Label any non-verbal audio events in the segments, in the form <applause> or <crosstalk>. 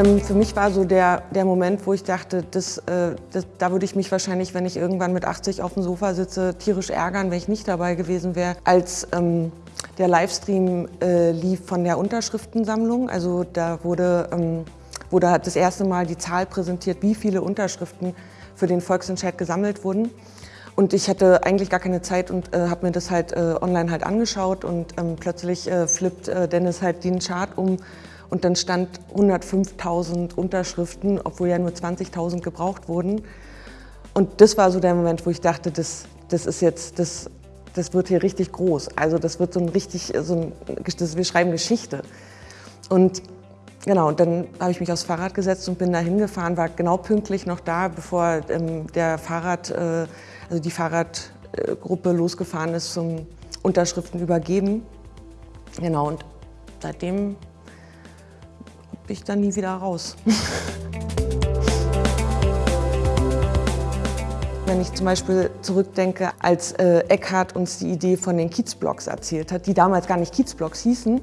Ähm, für mich war so der, der Moment, wo ich dachte, das, äh, das, da würde ich mich wahrscheinlich, wenn ich irgendwann mit 80 auf dem Sofa sitze, tierisch ärgern, wenn ich nicht dabei gewesen wäre. Als ähm, der Livestream äh, lief von der Unterschriftensammlung, also da wurde, ähm, wurde das erste Mal die Zahl präsentiert, wie viele Unterschriften für den Volksentscheid gesammelt wurden. Und ich hatte eigentlich gar keine Zeit und äh, habe mir das halt äh, online halt angeschaut und ähm, plötzlich äh, flippt äh, Dennis halt den Chart um und dann stand 105.000 Unterschriften, obwohl ja nur 20.000 gebraucht wurden. Und das war so der Moment, wo ich dachte, das, das ist jetzt, das, das wird hier richtig groß. Also das wird so ein richtig, so ein, das, wir schreiben Geschichte. Und genau, und dann habe ich mich aufs Fahrrad gesetzt und bin da hingefahren, war genau pünktlich noch da, bevor ähm, der Fahrrad, äh, also die Fahrradgruppe losgefahren ist zum Unterschriften übergeben. Genau, und seitdem ich dann nie wieder raus. <laughs> Wenn ich zum Beispiel zurückdenke, als äh, Eckhard uns die Idee von den Kiezblocks erzählt hat, die damals gar nicht Kiezblocks hießen.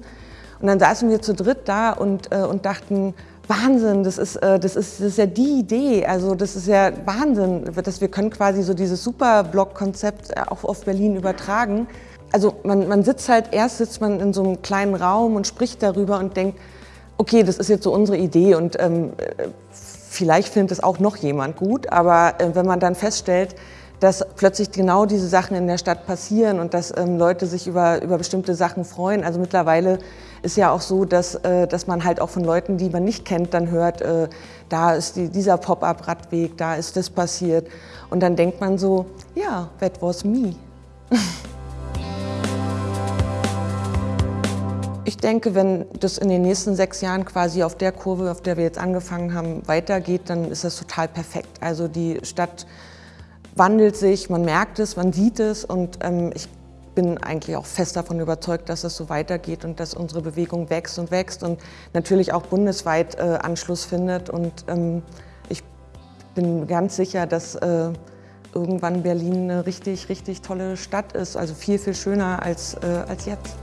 Und dann saßen wir zu dritt da und, äh, und dachten, Wahnsinn, das ist, äh, das, ist, das ist ja die Idee, also das ist ja Wahnsinn, dass wir können quasi so dieses Superblock-Konzept äh, auch auf Berlin übertragen. Also man, man sitzt halt, erst sitzt man in so einem kleinen Raum und spricht darüber und denkt, okay, das ist jetzt so unsere Idee und ähm, vielleicht findet es auch noch jemand gut, aber äh, wenn man dann feststellt, dass plötzlich genau diese Sachen in der Stadt passieren und dass ähm, Leute sich über, über bestimmte Sachen freuen. Also mittlerweile ist ja auch so, dass, äh, dass man halt auch von Leuten, die man nicht kennt, dann hört, äh, da ist die, dieser Pop-up-Radweg, da ist das passiert. Und dann denkt man so, ja, that was me. <laughs> Ich denke, wenn das in den nächsten sechs Jahren quasi auf der Kurve, auf der wir jetzt angefangen haben, weitergeht, dann ist das total perfekt. Also die Stadt wandelt sich, man merkt es, man sieht es und ähm, ich bin eigentlich auch fest davon überzeugt, dass es so weitergeht und dass unsere Bewegung wächst und wächst und natürlich auch bundesweit äh, Anschluss findet. Und ähm, ich bin ganz sicher, dass äh, irgendwann Berlin eine richtig, richtig tolle Stadt ist, also viel, viel schöner als, äh, als jetzt.